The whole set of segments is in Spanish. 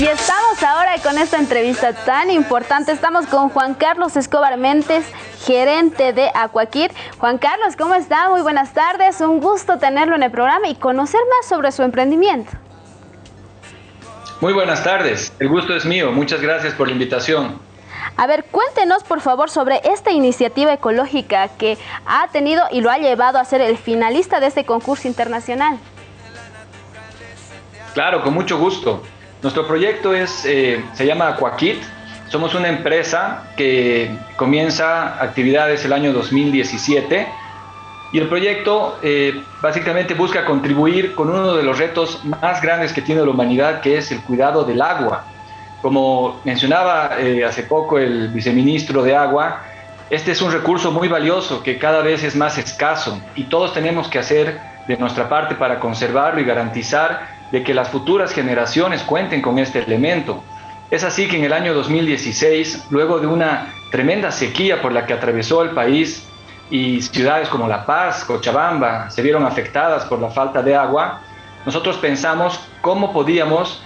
Y estamos ahora con esta entrevista tan importante. Estamos con Juan Carlos Escobar Mentes, gerente de Aquakit. Juan Carlos, ¿cómo está? Muy buenas tardes. Un gusto tenerlo en el programa y conocer más sobre su emprendimiento. Muy buenas tardes. El gusto es mío. Muchas gracias por la invitación. A ver, cuéntenos por favor sobre esta iniciativa ecológica que ha tenido y lo ha llevado a ser el finalista de este concurso internacional. Claro, con mucho gusto. Nuestro proyecto es, eh, se llama Aquakit. Somos una empresa que comienza actividades el año 2017 y el proyecto eh, básicamente busca contribuir con uno de los retos más grandes que tiene la humanidad, que es el cuidado del agua. Como mencionaba eh, hace poco el viceministro de Agua, este es un recurso muy valioso que cada vez es más escaso y todos tenemos que hacer de nuestra parte para conservarlo y garantizar de que las futuras generaciones cuenten con este elemento. Es así que en el año 2016, luego de una tremenda sequía por la que atravesó el país y ciudades como La Paz, Cochabamba se vieron afectadas por la falta de agua, nosotros pensamos cómo podíamos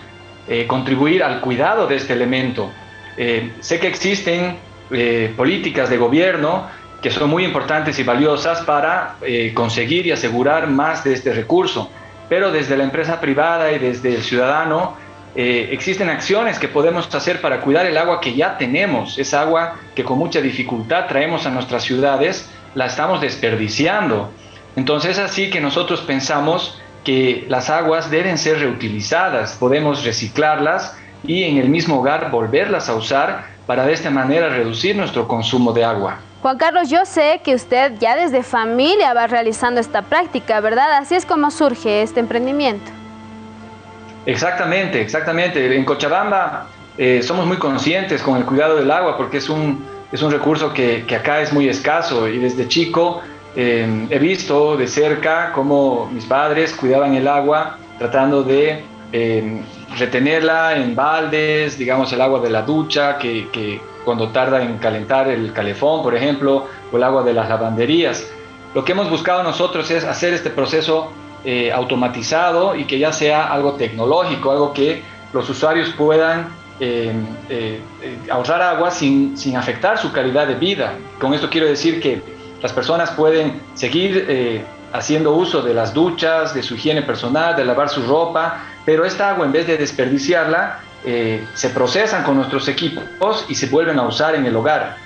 eh, contribuir al cuidado de este elemento. Eh, sé que existen eh, políticas de gobierno que son muy importantes y valiosas para conseguir y asegurar más de este recurso pero desde la empresa privada y desde el ciudadano eh, existen acciones que podemos hacer para cuidar el agua que ya tenemos, esa agua que con mucha dificultad traemos a nuestras ciudades, la estamos desperdiciando. Entonces es así que nosotros pensamos que las aguas deben ser reutilizadas, podemos reciclarlas y en el mismo hogar volverlas a usar para de esta manera reducir nuestro consumo de agua. Juan Carlos, yo sé que usted ya desde familia va realizando esta práctica, ¿verdad? Así es como surge este emprendimiento. Exactamente, exactamente. En Cochabamba eh, somos muy conscientes con el cuidado del agua porque es un, es un recurso que, acá es muy escaso y desde chico eh, he visto de cerca cómo mis padres cuidaban el agua tratando de eh, retenerla en baldes, digamos el agua de la ducha que, que cuando tarda en calentar el calefón, por ejemplo, o el agua de las lavanderías. Lo que hemos buscado nosotros es hacer este proceso eh, automatizado y que ya sea algo tecnológico, algo que los usuarios puedan eh, eh, ahorrar agua sin, sin, afectar su calidad de vida. Con esto quiero decir que las personas pueden seguir haciendo uso de las duchas, de su higiene personal, de lavar su ropa, pero esta agua en vez de desperdiciarla, eh, se procesan con nuestros equipos y se vuelven a usar en el hogar.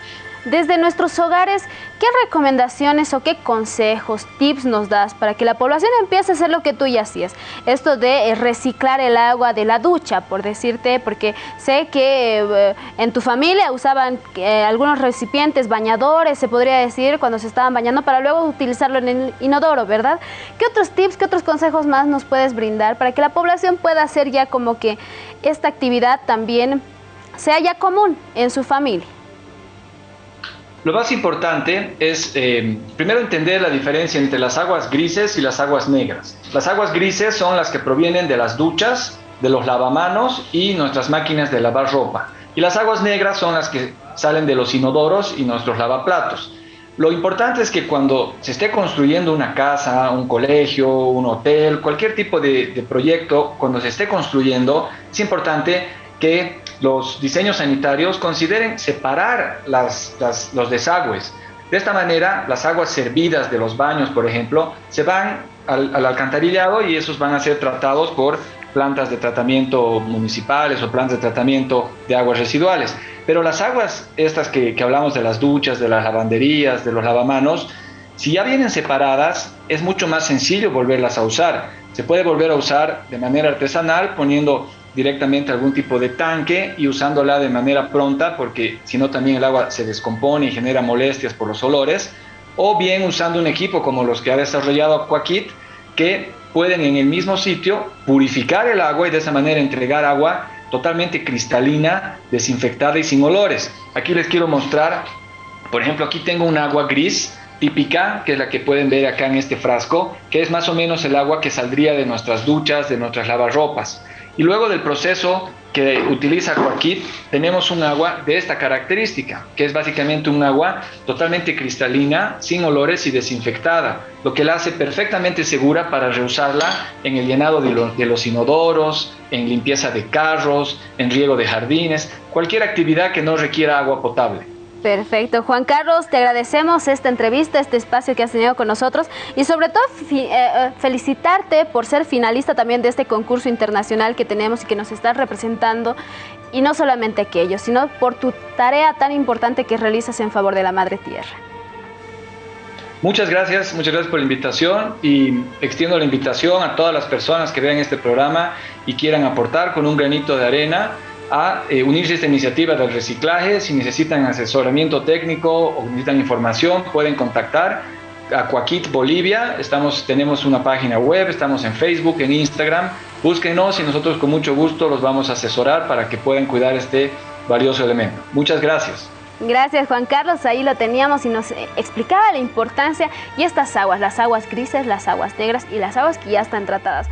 Desde nuestros hogares, ¿qué recomendaciones o qué consejos, tips nos das para que la población empiece a hacer lo que tú ya hacías? Esto de eh, reciclar el agua de la ducha, por decirte, porque sé que eh, en tu familia usaban eh, algunos recipientes, bañadores, se podría decir, cuando se estaban bañando para luego utilizarlo en el inodoro, ¿verdad? ¿Qué otros tips, qué otros consejos más nos puedes brindar para que la población pueda hacer ya como que esta actividad también sea ya común en su familia? Lo más importante es eh, primero entender la diferencia entre las aguas grises y las aguas negras. Las aguas grises son las que provienen de las duchas, de los lavamanos y nuestras máquinas de lavar ropa. Y las aguas negras son las que salen de los inodoros y nuestros lavaplatos. Lo importante es que cuando se esté construyendo una casa, un colegio, un hotel, cualquier tipo de, de proyecto, cuando se esté construyendo, es importante que los diseños sanitarios consideren separar los desagües. De esta manera, las aguas servidas de los baños, por ejemplo, se van al, alcantarillado y esos van a ser tratados por plantas de tratamiento municipales o plantas de tratamiento de aguas residuales. Pero las aguas, estas que, hablamos de las duchas, de las lavanderías, de los lavamanos, si ya vienen separadas, es mucho más sencillo volverlas a usar. Se puede volver a usar de manera artesanal poniendo directamente algún tipo de tanque y usándola de manera pronta porque si no también el agua se descompone y genera molestias por los olores o bien usando un equipo como los que ha desarrollado Aquakit que pueden en el mismo sitio purificar el agua y de esa manera entregar agua totalmente cristalina, desinfectada y sin olores. Aquí les quiero mostrar, por ejemplo, aquí tengo un agua gris típica, que es la que pueden ver acá en este frasco, que es más o menos el agua que saldría de nuestras duchas, de nuestras lavarropas. Y luego del proceso que utiliza Aquakit, tenemos un agua de esta característica, que es básicamente un agua totalmente cristalina, sin olores y desinfectada, lo que la hace perfectamente segura para reusarla en el llenado de los inodoros, en limpieza de carros, en riego de jardines, cualquier actividad que no requiera agua potable. Perfecto. Juan Carlos, te agradecemos esta entrevista, este espacio que has tenido con nosotros y sobre todo eh, eh, felicitarte por ser finalista también de este concurso internacional que tenemos y que nos estás representando. Y no solamente aquello, sino por tu tarea tan importante que realizas en favor de la Madre Tierra. Muchas gracias, muchas gracias por la invitación y extiendo la invitación a todas las personas que vean este programa y quieran aportar con un granito de arena a eh, unirse a esta iniciativa del reciclaje. Si necesitan asesoramiento técnico o necesitan información, pueden contactar a Coaquit Bolivia. Estamos, tenemos una página web, estamos en Facebook, en Instagram. Búsquenos y nosotros con mucho gusto los vamos a asesorar para que puedan cuidar este valioso elemento. Muchas gracias. Gracias Juan Carlos, ahí lo teníamos y nos explicaba la importancia y estas aguas, las aguas grises, las aguas negras y las aguas que ya están tratadas.